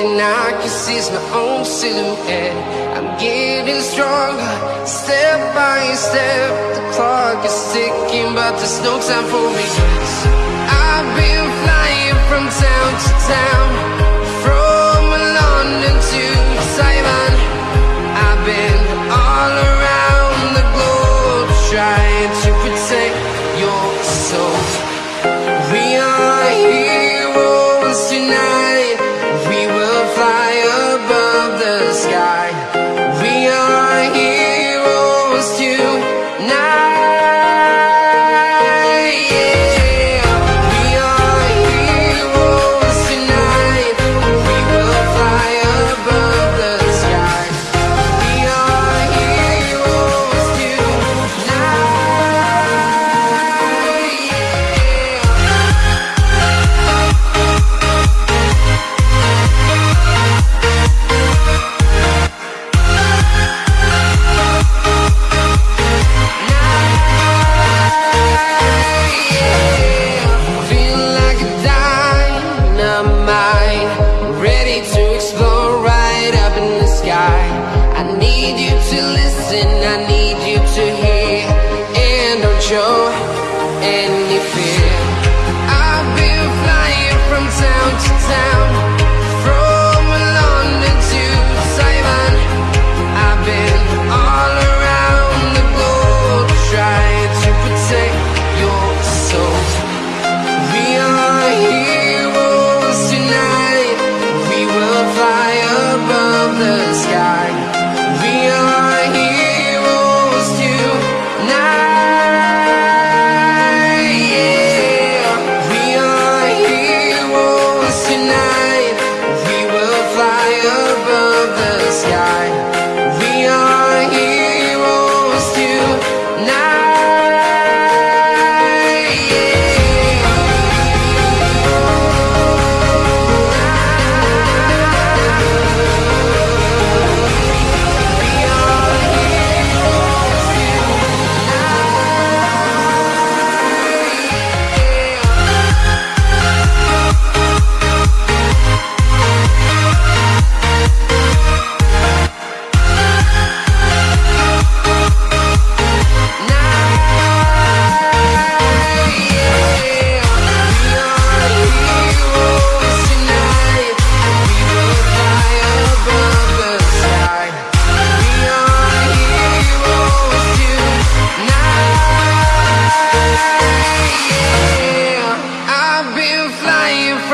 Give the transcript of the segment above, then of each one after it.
and I can see it's my own silhouette. I'm getting stronger, step by step. The clock is ticking, but there's no time for me. I've been flying from town to town.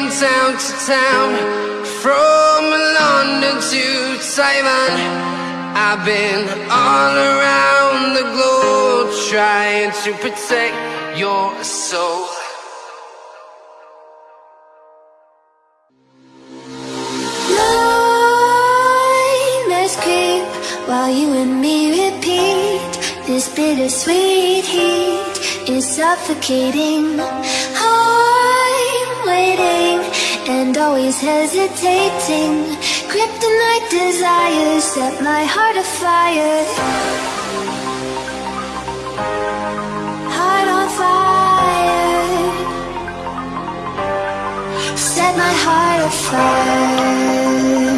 from town to town From London to Taiwan. I've been all around the globe Trying to protect your soul. Let's creep while you and me repeat This bittersweet heat is suffocating waiting and always hesitating. Kryptonite desires set my heart afire. Heart on fire. Set my heart afire.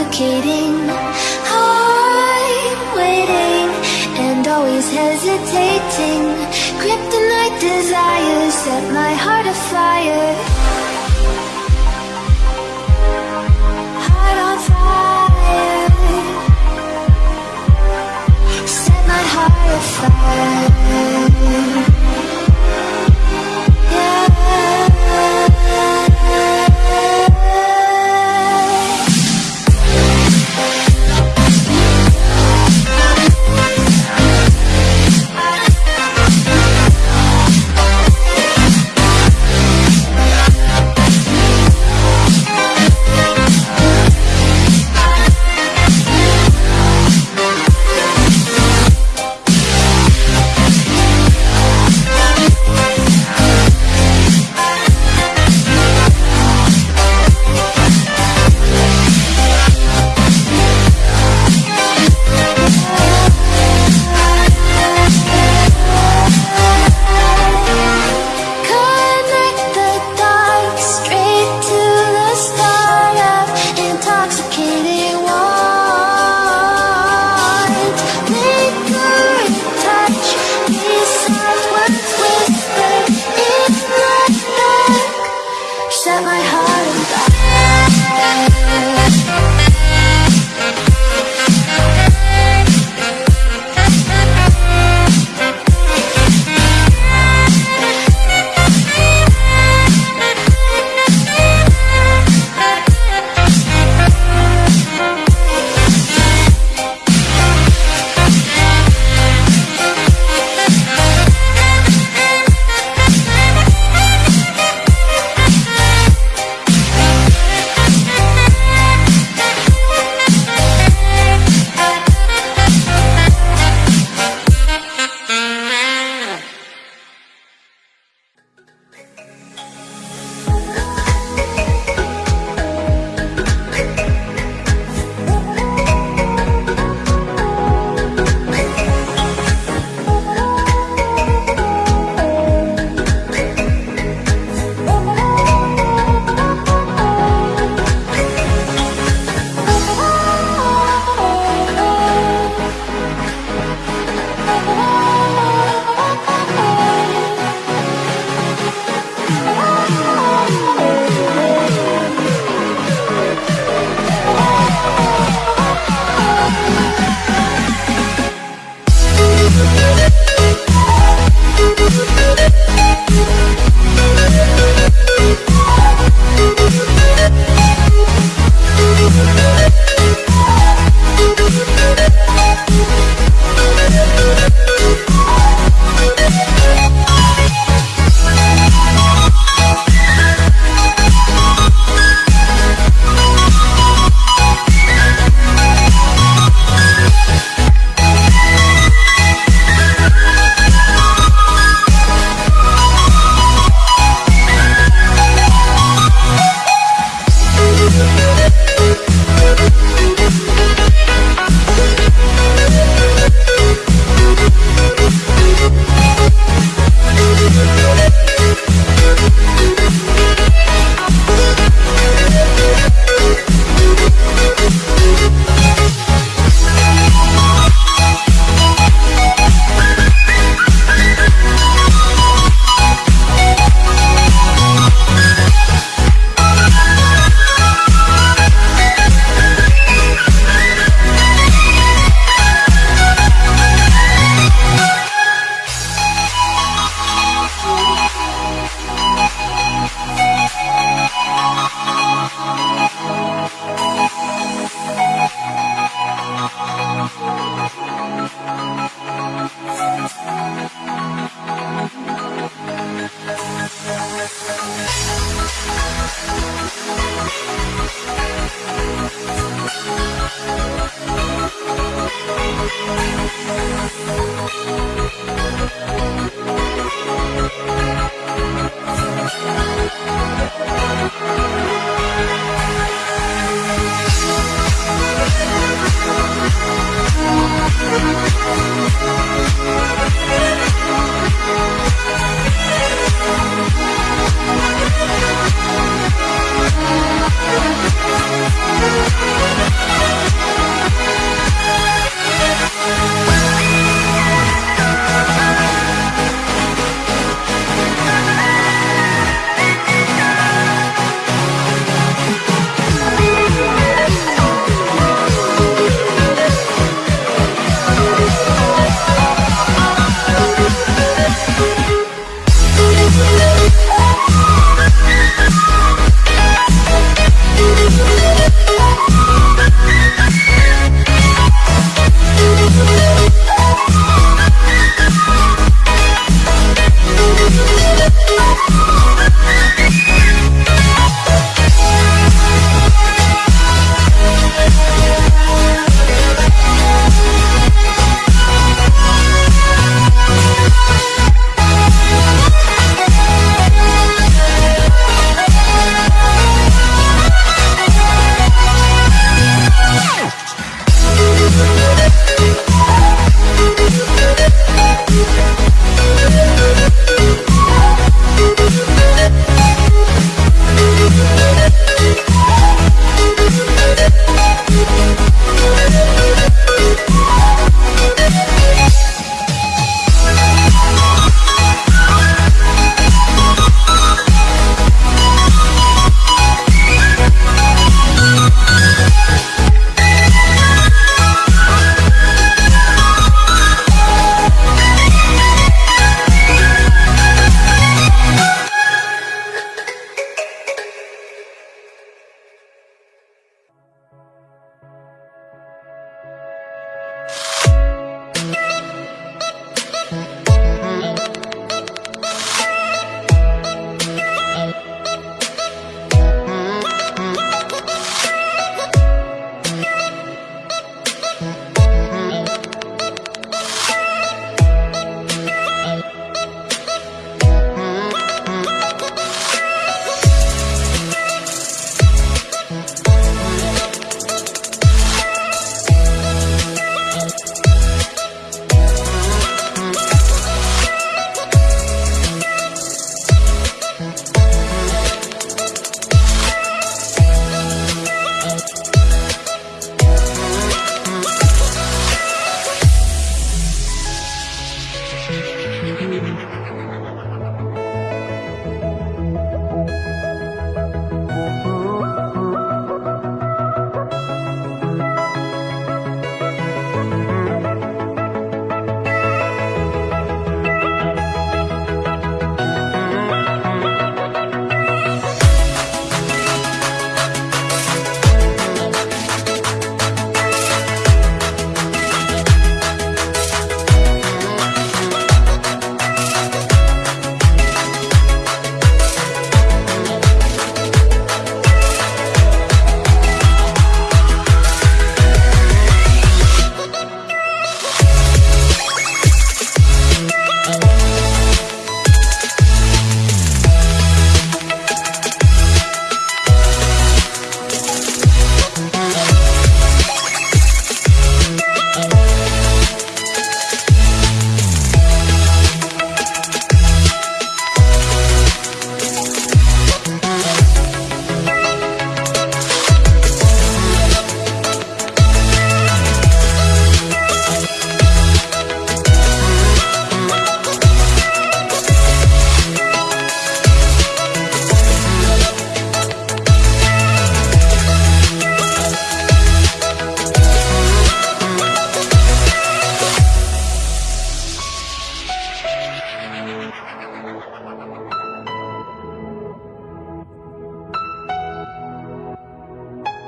Suffocating.